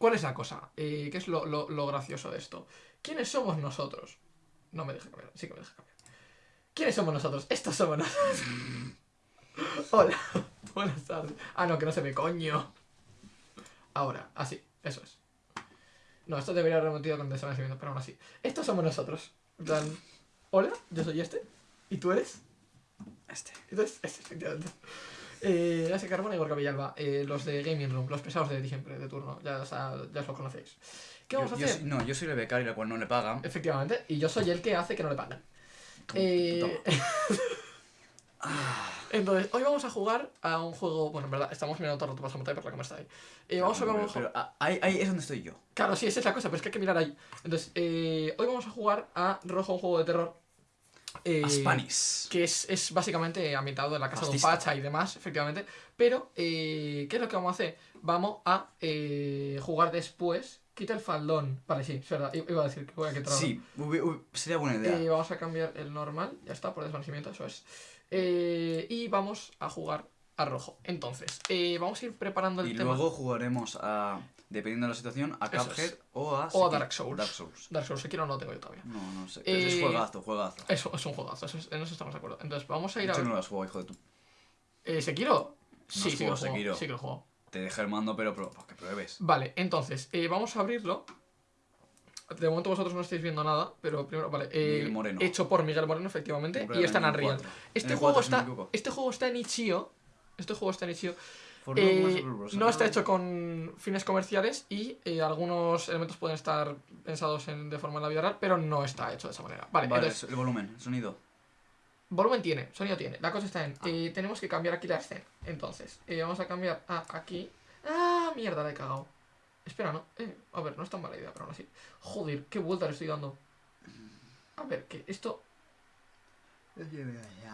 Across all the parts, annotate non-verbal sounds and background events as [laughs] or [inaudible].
¿Cuál es la cosa? Eh, ¿Qué es lo, lo- lo gracioso de esto? ¿Quiénes somos nosotros? No me deja cambiar, sí que me deja cambiar. ¿Quiénes somos nosotros? Estos somos nosotros. [laughs] Hola, [laughs] buenas tardes. Ah, no, que no se ve, coño. Ahora, así, eso es. No, esto debería haber metido con desvanecimiento, pero aún así. Estos somos nosotros. Plan, hola, yo soy este. ¿Y tú eres? Este. Entonces, este, efectivamente. Eh, Ase Carbona y Gorka Villalba, eh, los de Gaming Room, los pesados de siempre, de turno, ya, os ya os lo conocéis. ¿Qué vamos Yo- a hacer? no, yo soy el becario, al cual no le pagan. Efectivamente, y yo soy el que hace que no le paguen. Eh, [laughs] Entonces, hoy vamos a jugar a un juego. Bueno, en verdad, estamos mirando todo el rato pasamos por la cámara está ahí. Eh, vamos a jugar a un pero, juego. pero, ah, ahí, ahí es donde estoy yo. Claro, sí, esa es la cosa, pero es que hay que mirar ahí. Entonces, eh, hoy vamos a jugar a Rojo, un juego de terror. Eh, que es, es básicamente ambientado en la casa de un pacha y demás, efectivamente. Pero, eh, ¿qué es lo que vamos a hacer? Vamos a eh, jugar después. Quita el faldón. Vale, sí, es verdad. Iba a decir que voy a quitarlo. Sí, sería buena idea. Eh, vamos a cambiar el normal, ya está, por desvanecimiento, eso es. Y vamos a jugar a rojo. Entonces, vamos a ir preparando el y tema. luego jugaremos a, dependiendo de la situación, a Eso Cuphead es. o a... O a Dark Souls. Dark Souls. Dark Souls, Sekiro no lo tengo yo todavía. No, no sé. pero Es Eh, juegazo, juegazo. Eso es un juegazo, eso es- en eso estamos de acuerdo. Entonces, vamos a ir a. No lo has jugado, hijo de tu... Eh, ¿Sekiro? Sí, has sí lo jugado juego. Sekiro. Sí que lo juego. Te dejé el mando, pero pro- para que pruebes. Vale, entonces, eh, vamos a abrirlo. De momento vosotros no estáis viendo nada, pero primero, vale. eh, Miguel Moreno. Hecho por Miguel Moreno, efectivamente, Compré y está en Unreal. 4. Este En juego 4, si no está. Este juego está en Itch.io. Este juego está en Itch.io. Eh, no está hecho con fines comerciales y eh, algunos elementos pueden estar pensados en- de forma en la vida real, pero no está hecho de esa manera. Vale, Vale, entonces, el volumen, el sonido. volumen tiene, sonido tiene. La cosa está en, eh, tenemos que cambiar aquí la escena. Entonces, eh, vamos a cambiar a aquí. ¡Ah, mierda, la he cagado! Espera, no. Eh, a ver, no es tan mala idea, pero aún así. Joder, qué vuelta le estoy dando. A ver, que esto...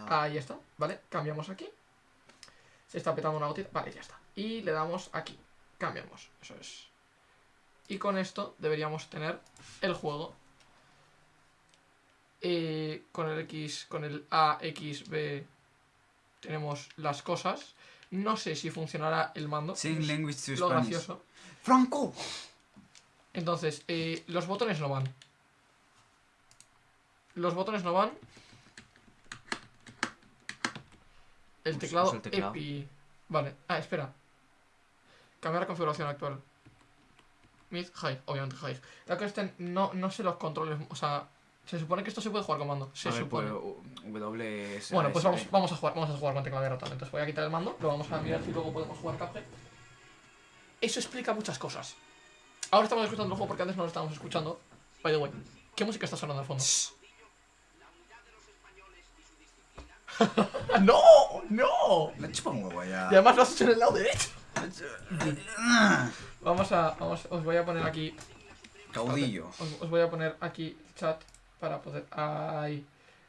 Ahí está, ¿vale? Cambiamos aquí. Se está petando una gotita. Vale, ya está. Y le damos aquí. Cambiamos. Eso es. Y con esto deberíamos tener el juego. Eh, con el X, con el A, X, B tenemos las cosas. No sé si funcionará el mando. Sing language to lo Spanish. gracioso. ¡Franco! Entonces, eh, los botones no van. Los botones no van. El Usa- teclado, usa el teclado. EPI. Vale. Ah, espera. Cambiar la configuración actual. Mid, high, obviamente high. La en- no, no sé los controles. O sea, se supone que esto se puede jugar con mando. Se A ver, supone. pues, u- W, S, Bueno, pues vamos, vamos a jugar, vamos a jugar con teclado de ratón. Entonces voy a quitar el mando, lo vamos a mirar si luego podemos jugar Cuphead. Eso explica muchas cosas. Ahora estamos escuchando el juego porque antes no lo estábamos escuchando. By the way, ¿qué música está sonando al fondo? [laughs] ¡No! ¡No! Me chupa un huevo ya. Y además lo has hecho en el lado derecho. [laughs] Vamos a. Vamos, os voy a poner aquí. Caudillo. Os, os voy a poner aquí chat para poder. Ahí.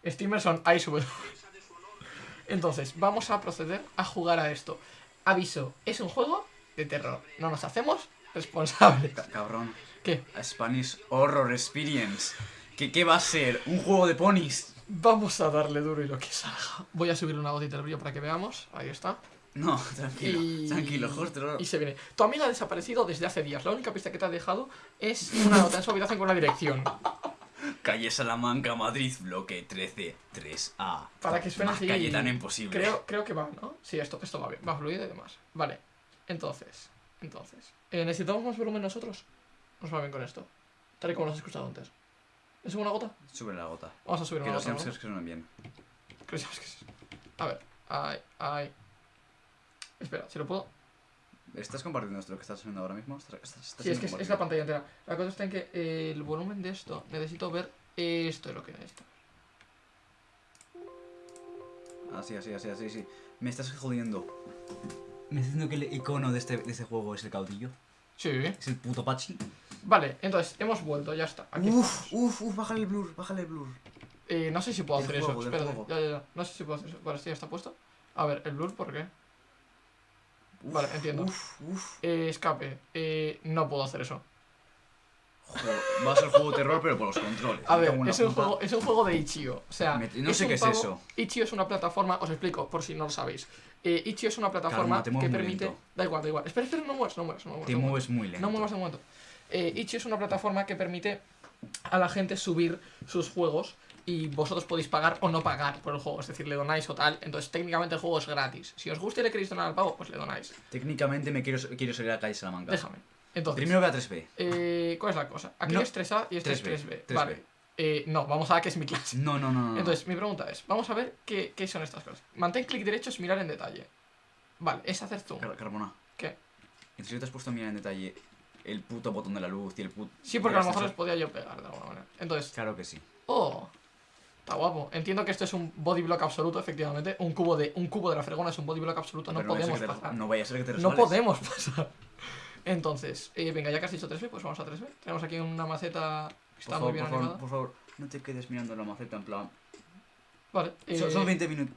Streamers son ahí sube. Entonces, vamos a proceder a jugar a esto. Aviso, es un juego de terror. No nos hacemos responsables. Ca- Cabrón. ¿Qué? A Spanish Horror Experience. ¿Qué, ¿Qué va a ser? ¿Un juego de ponis? Vamos a darle duro y lo que salga. Voy a subir una gotita de brillo para que veamos. Ahí está. No, tranquilo. Y- Tranquilo, Horster. Y se viene. Tu amiga ha desaparecido desde hace días. La única pista que te ha dejado es una nota en su habitación con una dirección. Calle Salamanca, Madrid, bloque 13, 3A. Para que suene Más así. calle tan imposible. Creo, creo que va, ¿no? Sí, esto, esto va bien, va fluido y demás. Vale. Entonces, entonces. eh, ¿Necesitamos más volumen nosotros? Nos va bien con esto. Tal y como lo has escuchado antes. ¿Es una gota? Sube la gota. Vamos a subir Que una los gota. ¿no? hamsters que suenan bien. Que sí. A ver. Ay, ay. Espera, si lo puedo. ¿Estás compartiendo esto lo que estás haciendo ahora mismo? ¿Estás, estás, estás Sí, es que es, la pantalla entera. La cosa está en que eh, el volumen de esto, necesito ver esto es lo que necesito. Así, así, así, así, sí. Me estás jodiendo. ¿Me estás diciendo que el icono de este, de este juego es el caudillo? Sí. ¿Es el puto Pachi? Vale, entonces, hemos vuelto, ya está. Aquí Uf, estamos. uf, uf, bájale el blur, bájale el blur. Eh, no sé si puedo Del hacer juego, eso. Espérate, ya, ya, ya. No sé si puedo hacer eso. Vale, esto ya está puesto. A ver, el blur, ¿por qué? Uf, Vale, entiendo. Uf, uf. Eh, escape. Eh, no puedo hacer eso. Joder, va a ser juego terror, pero por los controles. A ver, es un, juego, es un juego de Itch.io. O sea, Me- no sé un qué es pavo- eso. Itch.io es una plataforma, os explico por si no lo sabéis. Eh, Itch.io es una plataforma Calma, que permite. Da igual, da igual. Espera, espera, no muevas, no muevas, no. Te no mueves muy lento. No muevas de momento. Eh, Itch.io es una plataforma que permite a la gente subir sus juegos y vosotros podéis pagar o no pagar por el juego, es decir, le donáis o tal. Entonces, técnicamente el juego es gratis. Si os gusta y le queréis donar al pavo, pues le donáis. Técnicamente me quiero, quiero salir a la calle Salamanca. Déjame. Entonces, Primero ve a 3B. eh, ¿cuál es la cosa? Aquí No, es 3A y este es 3B, 3B. 3B. Vale. Eh, no, vamos a que es mi clase. No, no, no, no. no. Entonces, mi pregunta es, vamos a ver qué, qué son estas cosas. Mantén clic derecho es mirar en detalle. Vale, es hacer zoom. Car- Carbona. ¿Qué? ¿En serio te has puesto a mirar en detalle el puto botón de la luz y el puto. Sí, porque a lo mejor les ascensor? podía yo pegar de alguna manera. Entonces, Claro que sí. oh, está guapo. Entiendo que esto es un body block absoluto, efectivamente. Un cubo de, un cubo de la fregona es un body block absoluto. No Pero ser podemos pasar. No vaya a ser que te No resbales. podemos pasar. [laughs] Entonces, eh, venga, ya que has dicho 3B, pues vamos a 3B. Tenemos aquí una maceta que está favor, muy bien por favor, animada. por favor, no te quedes mirando la maceta en plan. Vale, Son- eh, Son 20 minutos.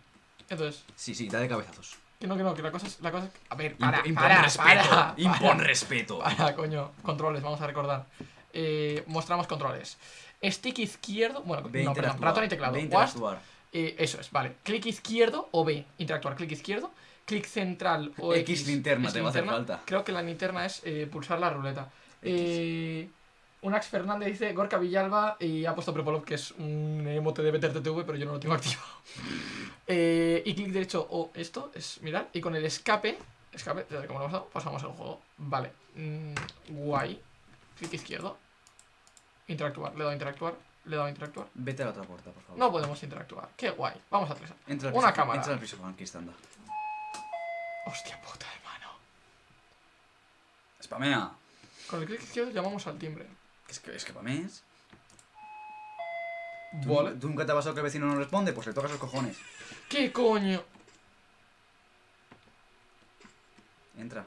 entonces, Sí, sí, da de cabezazos. Que no, que no, que la cosa es. La cosa es a ver, para, impon para, respeto. para, [laughs] impon para. respeto. [laughs] Para, coño, controles, vamos a recordar. Eh, mostramos controles. Stick izquierdo, bueno, a no, perdón, ratón y teclado. A Wast, eh, eso es, vale. Clic izquierdo o B, interactuar. Clic izquierdo, clic central o X linterna X te va a hacer linterna. falta. Creo que la linterna es eh, pulsar la ruleta. X. Eh, Unax Fernández dice Gorka Villalba y ha puesto Prepolop, que es un emote de BTRTV, pero yo no lo tengo [laughs] activado. Eh, y clic derecho o esto es mirar. Y con el escape, escape, como lo hemos dado, pasamos al juego. Vale, mm, guay. Clic izquierdo. Interactuar, le he dado a interactuar, le he dado a interactuar. Vete a la otra puerta, por favor. No podemos interactuar. Qué guay. Vamos a tres. Entra Una cámara. Entra al piso franquista, anda. Hostia puta, hermano. Spamea. Con el clic izquierdo llamamos al timbre. Es que, es que. ¿Tú, Vale. ¿Tú nunca te ha pasado que el vecino no responde? Pues le tocas los cojones. ¿Qué coño? Entra.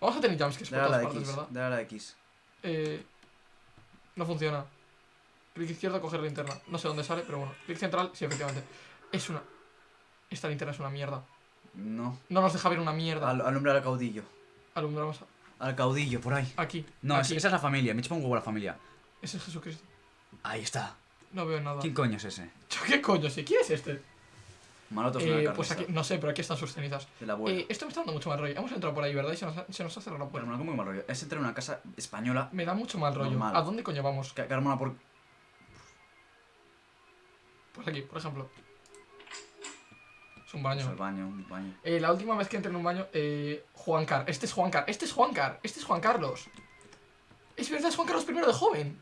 Vamos a tener jumpscares por Dale a todas la partes, X. ¿verdad? Dale a la X. Eh, no funciona. Clic izquierdo, coger linterna. No sé dónde sale, pero bueno. Clic central, sí, efectivamente. Es una... Esta linterna es una mierda. No. No nos deja ver una mierda. Al, alumbrar al caudillo. Alumbramos Al caudillo, por ahí. aquí. No, aquí. esa es la familia. Me chupa un huevo la familia. Ese es Jesucristo. Ahí está. No veo nada. ¿Quién coño es ese? Yo, [laughs] ¿Qué coño? ¿Sí? ¿Quién es este? Malotos Eh, una pues aquí, no sé, pero aquí están sus cenizas. De la abuela. Eh, esto me está dando mucho mal rollo. Hemos entrado por ahí, ¿verdad? Y se nos ha, se nos ha cerrado la puerta. Carmona, ¿cómo que mal rollo? Es entrar en una casa española. Me da mucho mal rollo. Normal. ¿A dónde coño vamos? Ca- Carmona, por. Pues aquí, por ejemplo. Es un baño. Pues al baño, un baño. Eh, la última vez que entré en un baño, eh, Juan Car. Este es Juan Car. Este es Juan Car. Este es Juan Carlos. Es verdad, es Juan Carlos I de joven.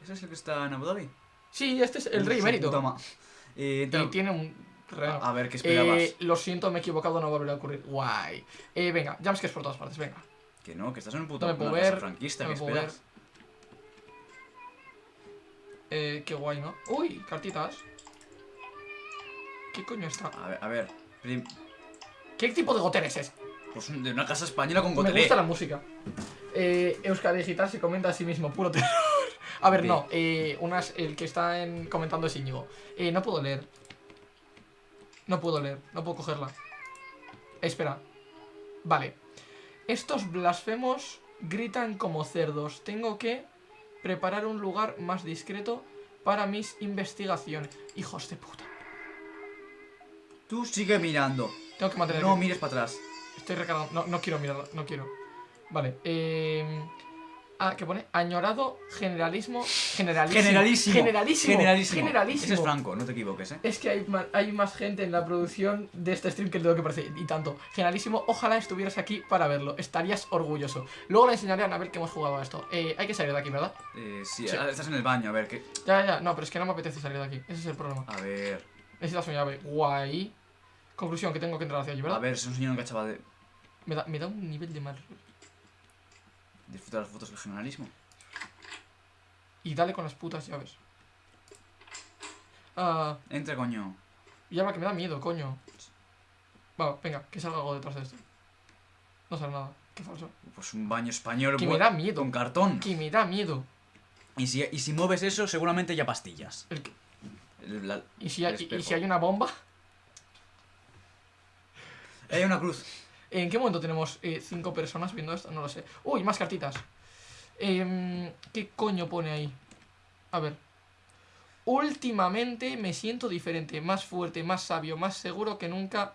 ¿Ese es el que está en Abu Dhabi? Sí, este es el rey su emérito. puta ma- [laughs] Eh, Y tiene un terreno. a, ver, ¿qué esperabas? Eh, lo siento, me he equivocado, no volverá a ocurrir. Guay. Eh, venga, jumpscares por todas partes, venga. Que no, que estás en un puto No una casa franquista, no ¿qué esperas? Eh, qué guay, ¿no? Uy, cartitas. ¿Qué coño está? A ver, a ver. prim- ¿Qué tipo de goter es ese? Pues de una casa española con Me gotelé. gusta la música. Eh, Euskadi Digital se comenta a sí mismo, puro terror. A ver, no, eh, unas, el que está en, comentando es Íñigo. Eh, no puedo leer. No puedo leer, no puedo cogerla. Espera. Vale. Estos blasfemos gritan como cerdos. Tengo que preparar un lugar más discreto para mis investigaciones. Hijos de puta. Tú sigue mirando. Tengo que mantener. No mires para atrás. Estoy recargando. No, no quiero mirarla, no quiero. Vale, eh. Ah, que pone añorado generalismo. Generalísimo. Generalísimo. Generalísimo. Generalísimo. Generalísimo. Ese es Franco, no te equivoques, eh. Es que hay, hay más gente en la producción de este stream que de lo que parece. Y tanto. Generalísimo, ojalá estuvieras aquí para verlo. Estarías orgulloso. Luego le enseñaré a Anabel que hemos jugado a esto. Eh, hay que salir de aquí, ¿verdad? Eh, sí, Sí. estás en el baño, a ver, ¿qué? Ya, ya, no, pero es que no me apetece salir de aquí. Ese es el problema. A ver. Necesitas una llave. Guay. Conclusión, que tengo que entrar hacia allí, A ¿verdad? ver, es un señor que chaval de. Me, da, me da un nivel de mal. Disfruta las fotos del generalismo. Y dale con las putas llaves. Ah. Entra, coño. Llama que me da miedo, coño. Va, venga, que salga algo detrás de esto. No sale nada, qué falso. Pues un baño español. Que me da miedo. Con cartón. Que me da miedo. Y si, y si mueves eso, seguramente ya pastillas. El que- El- la- ¿Y, si hay, y- y si hay una bomba? Hay una cruz. ¿En qué momento tenemos eh, cinco personas viendo esto? No lo sé. Uy, más cartitas. Em, ¿Qué coño pone ahí? A ver. Últimamente me siento diferente, más fuerte, más sabio, más seguro que nunca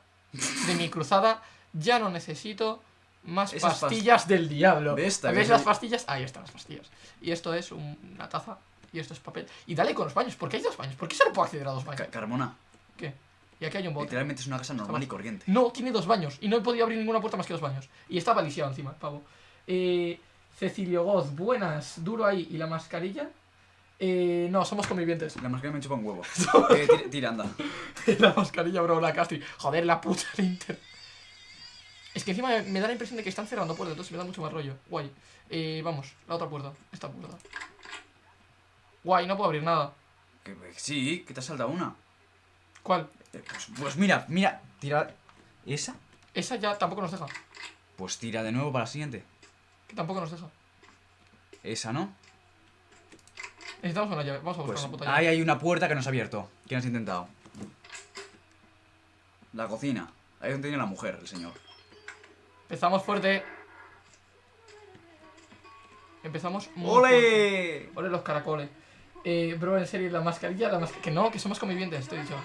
de mi cruzada. Ya no necesito más Esas pastillas del diablo. ¿Ves? ¿Ves ¿Ves? las pastillas? Ahí están las pastillas. Y esto es un- una taza. Y esto es papel. Y dale con los baños. ¿Por qué hay dos baños? ¿Por qué solo puedo acceder a dos baños? Ca- Carmona, ¿Qué? Y aquí hay un bote. literalmente es una casa normal y corriente. No, tiene dos baños. Y no he podido abrir ninguna puerta más que dos baños. Y estaba lisiado encima, el pavo. Eh, Cecilio Goz, buenas. Duro ahí. ¿Y la mascarilla? Eh, no, somos convivientes. La mascarilla me chupa un huevo. [laughs] eh, tira, tira, anda. [laughs] la mascarilla, bro, la Castri. Joder, la puta de Inter. Es que encima me da la impresión de que están cerrando puertas, entonces me da mucho más rollo. Guay. Eh, vamos, la otra puerta. Esta puerta. Guay, no puedo abrir nada. Que- sí, que te has saltado una. ¿Cuál? Pues, pues mira, mira, tira. ¿Esa? Esa ya tampoco nos deja. Pues tira de nuevo para la siguiente. Que tampoco nos deja. Esa, ¿no? Necesitamos una llave. Vamos a buscar Pues una puta llave. ahí hay una puerta que no se ha abierto. ¿Quién has intentado? La cocina. Ahí donde tiene la mujer, el señor. Empezamos fuerte. Empezamos muy fuerte. ¡Ole! Ole los caracoles. Eh, bro, en serio, la mascarilla, la mascarilla. Que no, que somos convivientes, te he dicho.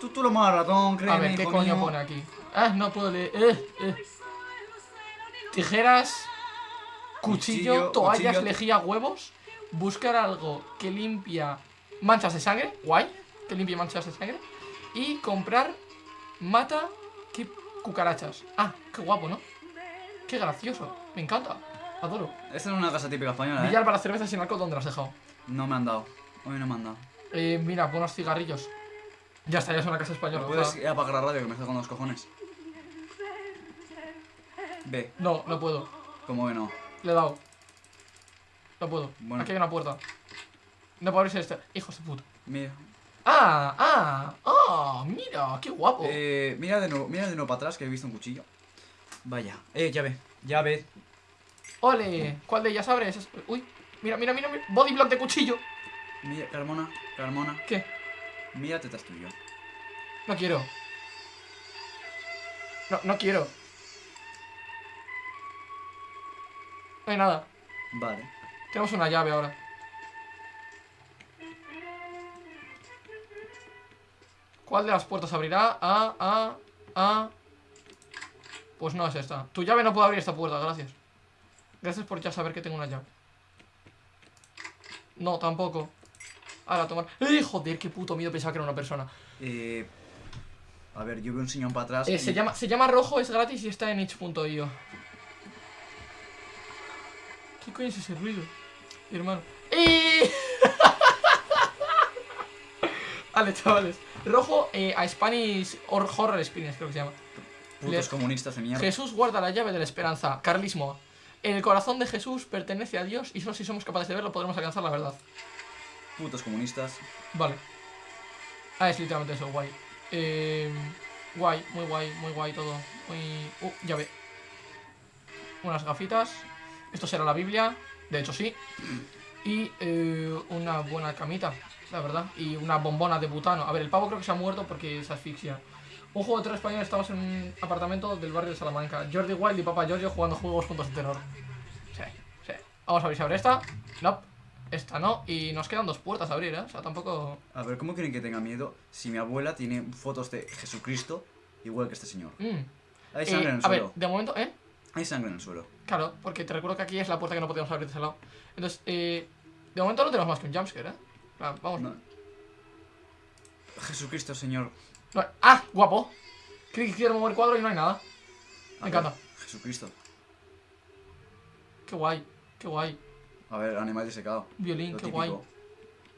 Tú, tú lo más ratón, créeme, A ver, ¿qué coño mío. pone aquí? Ah, no puedo leer. Eh, eh. Tijeras, cuchillo, Cuchillo, toallas, cuchillo. lejía, huevos. Buscar algo que limpia manchas de sangre. Guay. Que limpie manchas de sangre. Y comprar mata que cucarachas. Ah, qué guapo, ¿no? Qué gracioso. Me encanta. Adoro. Esta es una casa típica española, ¿eh? Billar para cervezas sin alcohol, ¿dónde las has dejado? No me han dado. Hoy no me han dado. Eh, mira, buenos cigarrillos. Ya está, ya es una casa española. ¿No o puedes sea, ir a apagar la radio que me está con los cojones? Ve, No, no puedo. como que no. Le he dado. No puedo. Bueno. Aquí hay una puerta. No puedo abrirse este. Hijos de puta. Mira. ¡Ah! ¡Ah! ¡Ah! ¡Mira! ¡Qué guapo! Eh, mira de nuevo, mira de nuevo para atrás que he visto un cuchillo. Vaya. Eh, llave, llave. ¡Ole! ¿Cuál de ellas abres? Es- Uy, mira, mira, mira, mira. Body block de cuchillo. Mira, Carmona, Carmona. ¿Qué? Mira, tetas tuyo. No quiero. No, no quiero. No hay nada. Vale. Tenemos una llave ahora. ¿Cuál de las puertas abrirá? Ah, ah, ah. Pues no es esta. Tu llave no puede abrir esta puerta, gracias. Gracias por ya saber que tengo una llave. No, tampoco. Ahora, tomar. ¡Eh, joder! Qué puto miedo pensaba que era una persona. Eh, a ver, yo veo un señor para atrás. Eh, y- se, llama, se llama Rojo, es gratis y está en itch.io. ¿Qué coño es ese ruido? Hermano. ¡Eh! [laughs] vale, chavales. Rojo eh, a Spanish or Horror Experience, creo que se llama. Putos comunistas de mierda. Jesús guarda la llave de la esperanza. Carlismo. El corazón de Jesús pertenece a Dios y solo si somos capaces de verlo podremos alcanzar la verdad. Putos comunistas. Vale. Ah, es literalmente eso, guay. Eh, guay, muy guay, muy guay todo. Muy... Uh, ya ve. Unas gafitas. Esto será la Biblia. De hecho, sí. Y eh, una buena camita, la verdad. Y una bombona de butano. A ver, el pavo creo que se ha muerto porque se asfixia. Un juego de tres españoles, estamos en un apartamento del barrio de Salamanca. Jordi Wild y Papa Giorgio jugando juegos juntos de terror. Sí, sí. Vamos a ver si abre esta. No. Esta no. Y nos quedan dos puertas a abrir, ¿eh? O sea, tampoco... A ver, ¿cómo quieren que tenga miedo si mi abuela tiene fotos de Jesucristo igual que este señor? Mm. Hay Eh, sangre en el a ver, suelo. de momento, ¿eh? Hay sangre en el suelo. Claro, porque te recuerdo que aquí es la puerta que no podíamos abrir de ese lado. Entonces, eh, de momento no tenemos más que un jumpscare, ¿eh? Ah, vamos. No. Jesucristo, señor. No- ¡Ah! Guapo. Creí que quiero mover el cuadro y no hay nada. A Me ver, encanta. Jesucristo. Qué guay, qué guay. A ver, animal disecado. Violín, qué guay.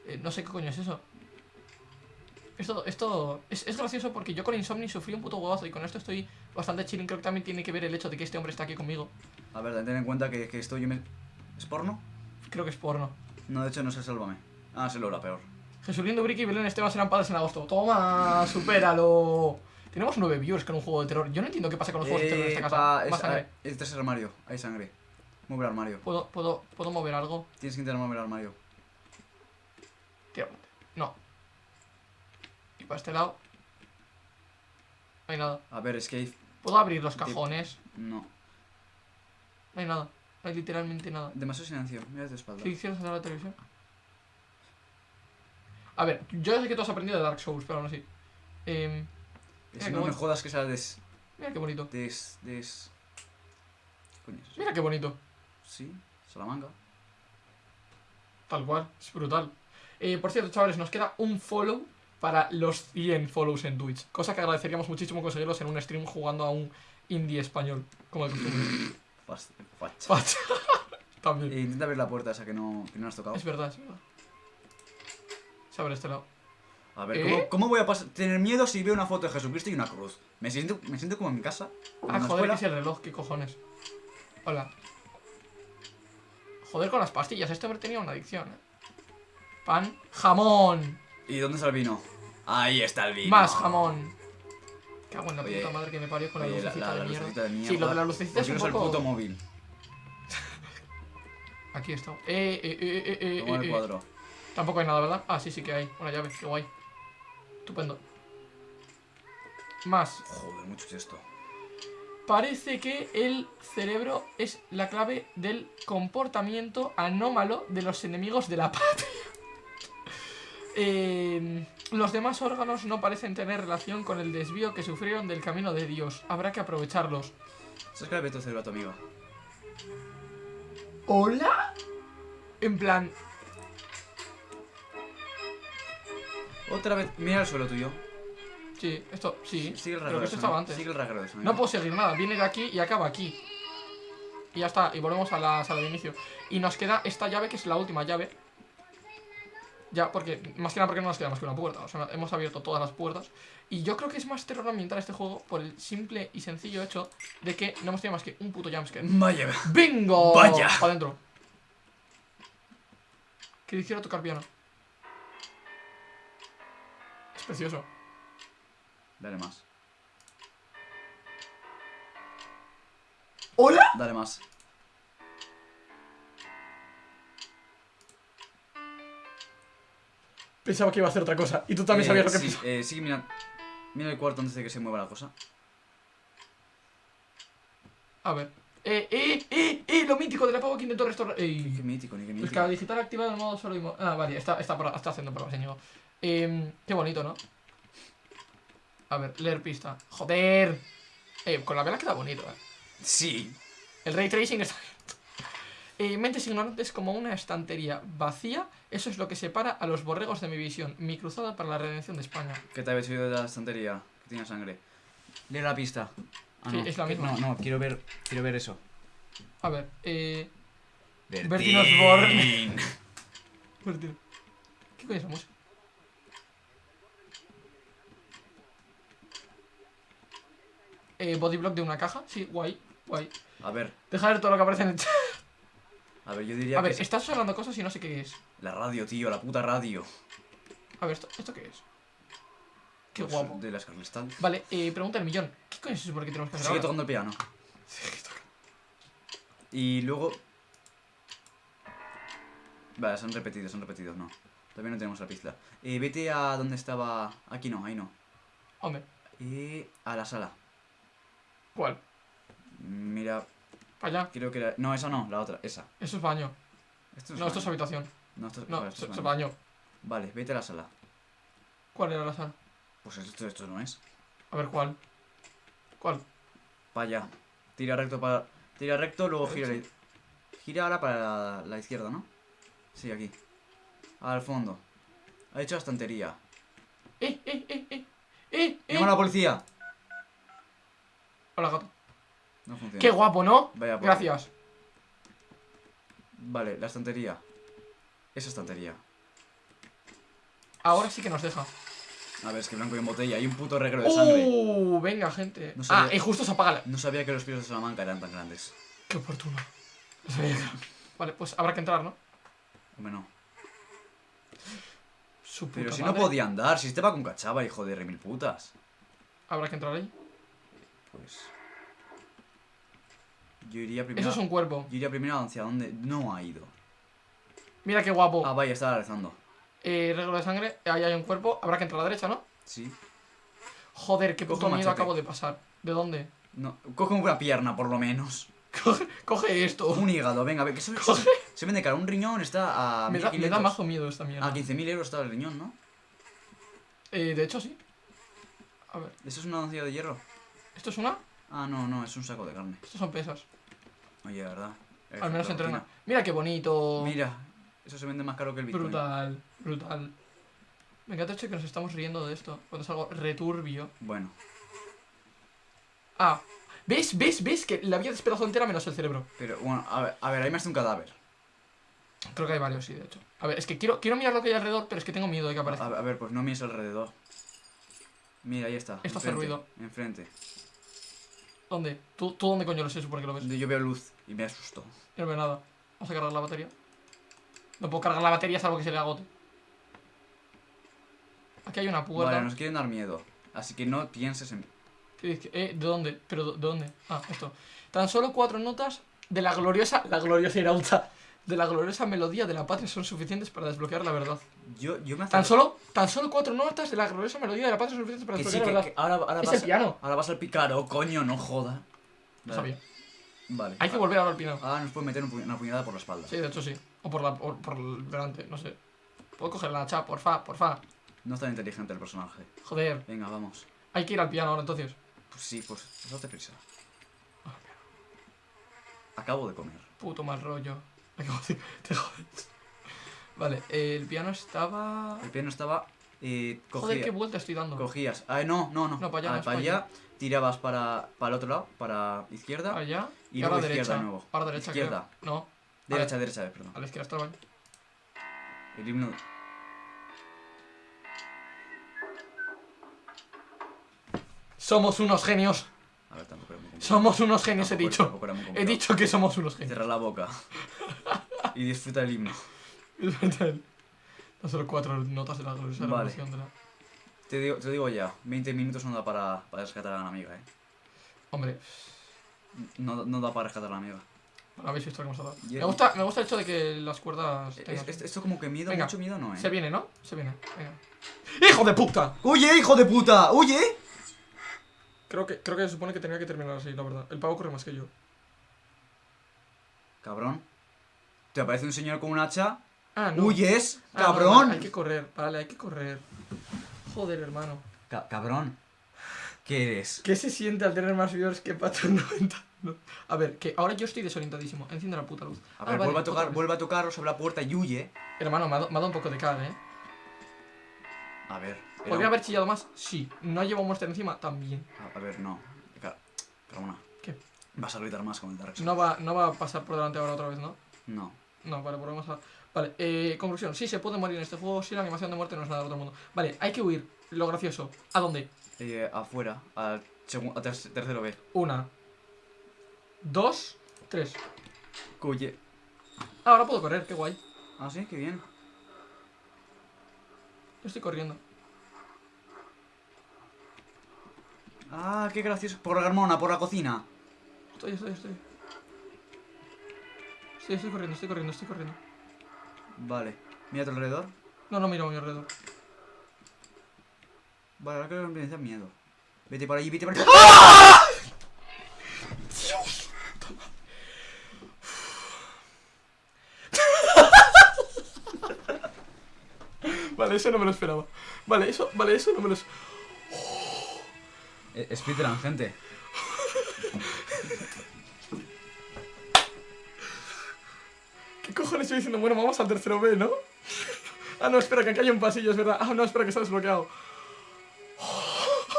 Eh, no sé qué coño es eso. Esto, esto es, es gracioso porque yo con Insomni sufrí un puto huevazo y con esto estoy bastante chilling. Creo que también tiene que ver el hecho de que este hombre está aquí conmigo. A ver, ten en cuenta que, que esto yo me... ¿Es porno? Creo que es porno. No, de hecho no sé, sálvame. Ah, se lo era peor. Jesulín Dubrique y Belén Esteban serán padres en agosto. ¡Toma! ¡Supéralo! Tenemos nueve viewers con un juego de terror. Yo no entiendo qué pasa con los juegos de terror en esta casa. pa, Más es, sangre. este es el armario. Hay sangre. El armario. ¿Puedo, puedo, ¿Puedo mover algo? Tienes que intentar mover armario. Tira. No. Y para este lado. No hay nada. A ver, escape. ¿Puedo abrir los cajones? No. No hay nada. No hay literalmente nada. Demasiado silencio. Mira tu espalda. ¿Qué hicieron la televisión? A ver, yo ya sé que tú has aprendido de Dark Souls, pero aún así. Eh, no me jodas que sea des... mira qué bonito. des... des... ¿Qué coño es? Mira qué bonito. Sí, Salamanca. Tal cual, es brutal. Eh, por cierto, chavales, nos queda un follow para los 100 follows en Twitch. Cosa que agradeceríamos muchísimo conseguirlos en un stream jugando a un indie español, como de costumbre. Facha. Facha. También. Eh, intenta abrir la puerta esa que no, que no has tocado. Es verdad, es verdad. Se abre este lado. A ver, ¿Eh? ¿cómo, cómo voy a pas- tener miedo si veo una foto de Jesucristo y una cruz? Me siento, me siento como en mi casa. Ah, joder, es el reloj, qué cojones. Hola. Joder con las pastillas, este hombre tenía una adicción, eh. Pan, jamón. ¿Y dónde está el vino? Ahí está el vino. Más jamón. Cago en la Oye, puta madre que me parió con la Oye, lucecita de mierda. lucecita de mierda. Sí, lo de la lucecita ¿Por es un poco... el puto móvil? [laughs] Aquí está. Eh, eh, eh, eh, eh, Toma eh, el eh. cuadro. Tampoco hay nada, ¿verdad? Ah, sí, sí que hay. Una llave, qué guay. Estupendo. Más. Joder, mucho es esto. Parece que el cerebro es la clave del comportamiento anómalo de los enemigos de la [laughs] patria. Eh, los demás órganos no parecen tener relación con el desvío que sufrieron del camino de Dios. Habrá que aprovecharlos. ¿Sabes que le meto cerebro a tu amigo? ¿Hola? En plan, Otra vez, mira el suelo tuyo. Sí, esto, sí. Sigue el pero rasgueo que esto estaba antes. Sigue el sonido. No puedo seguir nada, viene de aquí y acaba aquí. Y ya está, y volvemos a la sala de inicio. Y nos queda esta llave que es la última llave. Ya, porque, más que nada porque no nos queda más que una puerta. O sea, hemos abierto todas las puertas. Y yo creo que es más terror ambiental este juego por el simple y sencillo hecho de que no hemos tenido más que un puto jumpscare. Vaya. ¡Bingo! Vaya. Para adentro. Que hiciera tocar piano. Es precioso. Dale más. ¿Hola? Dale más. Pensaba que iba a hacer otra cosa. Y tú también Eh, sabías lo que sí, pensaba. eh, sigue mirando. Mira el cuarto antes de que se mueva la cosa. A ver. Eh, eh, eh, eh, lo mítico de la pavo que intentó restaurar. Ni qué Eh, mítico, ni qué mítico. Escala digital activado en modo solo y mo- Ah, vale, está, está, está haciendo pruebas, señor. Eh, qué bonito, ¿no? A ver, leer pista. ¡Joder! Eh, con la vela queda bonito, eh. Sí. El ray tracing está bien. Eh, mentes ignorantes como una estantería vacía, eso es lo que separa a los borregos de mi visión. Mi cruzada para la redención de España. ¿Qué te habéis oído de la estantería? Que tiene sangre. Lee la pista. Ah, Sí, no. es la misma. No, no, quiero ver, quiero ver eso. A ver, eh. Bertín. Bertín Osborne. [laughs] Bertín. ¿Qué coño es la música? Eh, bodyblock de una caja, sí, guay, guay. A ver, Deja ver todo lo que aparece en el chat. a ver, yo diría A ver, que es estás sonando cosas y no sé qué es. la radio, tío, la puta radio. A ver, ¿esto, ¿esto qué es? Qué Pues, guapo. De las Carlistal. Vale, eh, pregunta el millón. ¿Qué coño es eso por qué tenemos que hacer Sigue ahora? tocando el piano. [laughs] Y luego... Vale, son repetidos, son repetidos, no. Todavía no tenemos la pista. Eh, vete a donde estaba... Aquí no, ahí no. Hombre, Y a la sala. ¿Cuál? Mira, Para allá. creo que era... No, esa no, la otra, esa. Eso es baño. Esto No, esto es baño. habitación. No, esto, No, vale, esto es es baño. baño. Vale, vete a la sala. ¿Cuál era la sala? Pues esto, esto no es. A ver, ¿cuál? ¿Cuál? Para allá. Tira recto para... Tira recto, luego gira... Derecho. Gira ahora para la, la izquierda, ¿no? Sí, aquí. Al fondo. Ha hecho la estantería. ¡Eh, eh, eh, eh! ¡Eh, eh! ¡Llama a la policía! Hola, gato. No funciona. ¡Qué guapo, ¿no? Vaya Gracias. Vale, la estantería. Esa estantería. Ahora sí que nos deja. A ver, es que blanco y en botella. Hay un puto regalo de sangre. ¡Uh! Venga, gente. No ah, y justo se apaga la... No sabía que los pisos de Salamanca eran tan grandes. ¡Qué oportuno! No sabía que- Vale, pues habrá que entrar, ¿no? Hombre, no. Su Pero si no podía andar, si estaba con cachava, hijo de remil putas. Habrá que entrar ahí. Pues. Yo iría primero. Eso es un cuerpo. Yo iría primero hacia donde no ha ido. Mira qué guapo. Ah, vaya, estaba rezando. Eh, regalo de sangre. Ahí hay un cuerpo. Habrá que entrar a la derecha, ¿no? Sí. Joder, qué puto miedo acabo de pasar. ¿De dónde? No, coge una pierna, por lo menos. Coge, coge esto. Un hígado, venga, a ver, que se, Coge. se, se vende caro. Un riñón está a Me da, me da 1500. mazo miedo esta mierda. A 15.000 euros está el riñón, ¿no? Eh, de hecho, sí. A ver, ¿Eso es una nocilla de hierro? ¿Esto es una? Ah, no, no, es un saco de carne. Estos son pesas. Oye, de verdad. Al menos entrena. rutina. Mira qué bonito. Mira, eso se vende más caro que el Bitcoin. Brutal, brutal. Me encanta hecho de que nos estamos riendo de esto. Cuando es algo returbio. Bueno, Ah, ¿ves? ¿Ves? ¿Ves? Que la vida despedazó entera menos el cerebro. pero bueno, a ver, a ver, ahí me hace un cadáver. Creo que hay varios, sí, de hecho. A ver, es que quiero, quiero mirar lo que hay alrededor, pero es que tengo miedo de que A, aparezca. a ver, pues no mires alrededor. Mira, ahí está. Esto hace enfrente, ruido. Enfrente. ¿Dónde? ¿Tú, ¿Tú dónde coño lo sé? Supone que lo ves. Yo veo luz y me asusto. Yo no veo nada. Vamos a cargar la batería. No puedo cargar la batería salvo que se le agote. Aquí hay una puerta. Vale, nos quieren dar miedo. Así que no pienses en. Eh, ¿De dónde? ¿Pero de dónde? Ah, esto. Tan solo cuatro notas de la gloriosa... La gloriosa irauta. De la gloriosa melodía de la patria son suficientes para desbloquear la verdad. Yo, yo me Tan solo, tan solo cuatro notas de la gloriosa melodía de la patria son suficientes para Que desbloquear que, la que verdad. ahora, ahora Es vas el piano. Ahora vas al picaro, coño, no joda. No Vale. sabía. Vale. Hay que Ah, volver ahora al piano. Ahora nos pueden meter una puñalada por la espalda. Sí, de hecho sí. O por, la, por, por el delante, no sé. Puedo coger la hacha, porfa, porfa. No es tan inteligente el personaje. Joder. Venga, vamos. Hay que ir al piano ahora entonces. Pues sí, pues date prisa. Acabo de comer. Puto mal rollo. [laughs] Te jodes. Vale, el piano estaba... El piano estaba. Eh, Joder, cogía- qué vuelta estoy dando. cogías. Ah, no, no, no. No, para allá, Ah, no para para allá. Tirabas para, para el otro lado, para izquierda. Allá. Y Y, luego izquierda derecha. de nuevo. Ahora derecha, Izquierda. creo. No, Derecha, derecha, perdón. a la izquierda estaba. El himno. Somos unos genios. A ver, tampoco era muy complicado. Somos unos genios, he dicho. He dicho que somos unos genios. Cierra la boca. y disfruta el himno. [laughs] No solo cuatro notas de la gloriosa Vale. de la... Te digo, te digo ya, 20 minutos no da para, para rescatar a la amiga, eh. Hombre, No, no da para rescatar a la amiga. habéis visto dado. Y- Me gusta, me gusta el hecho de que las cuerdas Es- esto como que miedo, Venga. mucho miedo no, eh. Se viene, ¿no? Se viene. Venga. ¡Hijo de puta! ¡Oye, hijo de puta! ¡Oye! Creo que, creo que se supone que tenía que terminar así, la verdad. El pavo corre más que yo. Cabrón. Te aparece un señor con un hacha. Ah, no. ¡Huyes! Ah, no, ¡Cabrón! vale, hay que correr, vale, hay que correr. Joder, hermano. Ca- cabrón. ¿Qué eres? ¿Qué se siente al tener más viewers que Pato 90? No. A ver, que ahora yo estoy desorientadísimo. Enciende la puta luz. A Ah, vale, vuelve a tocar, vuelve a tocar sobre la puerta y huye. Hermano, me ha, dado- un poco de cara, ¿eh? A ver. ¿Podría un- haber chillado más? Sí. ¿No llevo muerte encima? También. A, a ver, no. Carmona. ¿Qué? Vas a gritar más con el Dark Souls. No va, no va a pasar por delante ahora otra vez, ¿no? No. No, vale, volvemos a... Vale, eh, conclusión. Sí, se puede morir en este juego. Sí, la animación de muerte no es nada del otro mundo. Vale, hay que huir. Lo gracioso. ¿A dónde? Eh, afuera, al al ter- tercero B. Una. Dos. Tres. Huye. Ah, ahora puedo correr. Qué guay. Ah, sí, qué bien. Yo estoy corriendo. Ah, qué gracioso. Por la Carmona, por la cocina. Estoy, estoy, estoy. Sí, estoy corriendo, estoy corriendo, estoy corriendo. Vale. Mira a tu alrededor. No, no miro a mi alrededor. Vale, ahora creo que me da miedo. Vete por allí, vete por allí. Vale, eso no me lo esperaba. Vale, eso, vale, eso no me lo es- Eh, Speedrun, gente. ¿Qué cojones estoy diciendo? Bueno, vamos al tercero B, ¿no? [laughs] Ah, no, espera, que aquí hay un pasillo, es verdad. Ah, no, espera, que está desbloqueado.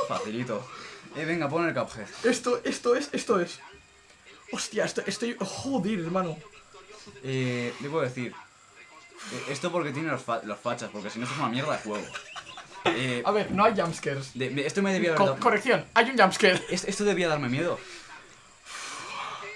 Facilito. Eh, venga, pon el Cuphead. Esto, esto es, esto es. Hostia, esto, estoy. Joder, hermano. Eh, debo decir. eh, esto porque tiene los, fa- los fachas, porque si no, esto es una mierda de juego. Eh, A ver, no hay jumpscares. de- esto me debía haber Co- dado. corrección, hay un jumpscare. es- Esto debía darme miedo.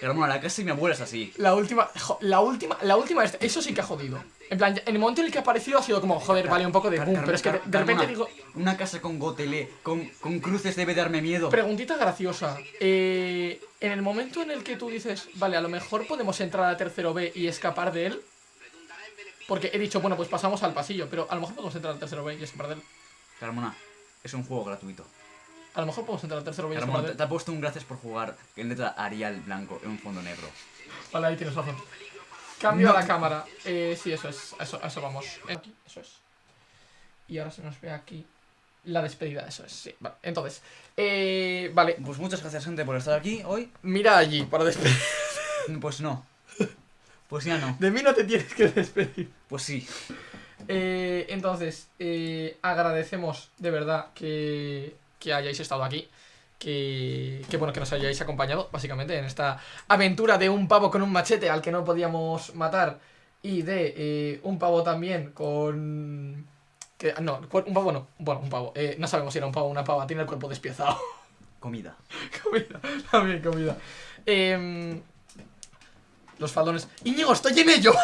Hermano, la casa de mi abuela es así. La última, jo- la última, la última, es- eso sí que ha jodido. En plan, en el momento en el que ha aparecido ha sido como, joder, vale, un poco de boom, pero es que de, repente digo, Una casa con gotelé, con, con cruces debe darme miedo. preguntita graciosa. Eh, en el momento en el que tú dices, vale, a lo mejor podemos entrar a tercero B y escapar de él. Porque he dicho, bueno, pues pasamos al pasillo, pero a lo mejor podemos entrar al tercero B y escapar de él. Carmona, es un juego gratuito. A lo mejor podemos entrar al tercero. Ramón, te, te ha puesto un gracias por jugar en letra Arial blanco en un fondo negro. Vale, ahí tienes razón. Cambio No. a la cámara. Eh, sí, eso es. Eso, eso vamos. Aquí, eso es. Y ahora se nos ve aquí la despedida. Eso es, sí. Vale, entonces. Eh, vale, Pues muchas gracias, gente, por estar aquí hoy. mira allí para despedir. [laughs] Pues no. Pues ya no. De mí no te tienes que despedir. Pues sí. Eh, entonces, eh, agradecemos de verdad que, que hayáis estado aquí. Que, que bueno, que nos hayáis acompañado, básicamente, en esta aventura de un pavo con un machete al que no podíamos matar. Y de eh, un pavo también con. Que, no, un pavo no. Bueno, un pavo. Eh, no sabemos si era un pavo o una pava. Tiene el cuerpo despiezado. [laughs] Comida. comida. También comida. Em, los faldones. Íñigo, estoy en ello. [laughs]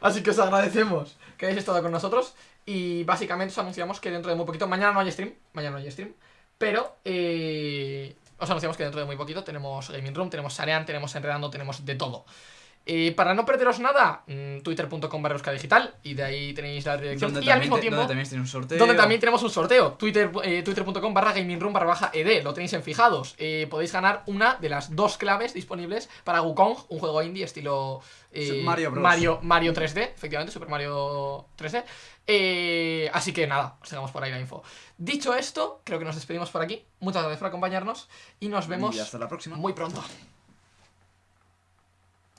Así que os agradecemos que hayáis estado con nosotros. Y básicamente os anunciamos que dentro de muy poquito. Mañana no hay stream. Mañana no hay stream. Pero eh, os anunciamos que dentro de muy poquito tenemos Gaming Room, tenemos Sarean, tenemos Enredando, tenemos de todo. Eh, para no perderos nada, mm, twitter.com barra digital y de ahí tenéis la dirección. Y al mismo te- tiempo, donde también tiene un sorteo. donde también tenemos un sorteo. Twitter, eh, Twitter.com barra baja ed. Lo tenéis en fijados. Eh, podéis ganar una de las dos claves disponibles para Wukong, un juego indie estilo eh, Mario Bros. Mario, Mario 3D, efectivamente, Super Mario 3D. Eh, así que nada, os dejamos por ahí la info. Dicho esto, creo que nos despedimos por aquí. Muchas gracias por acompañarnos y nos vemos Y hasta la próxima. muy pronto.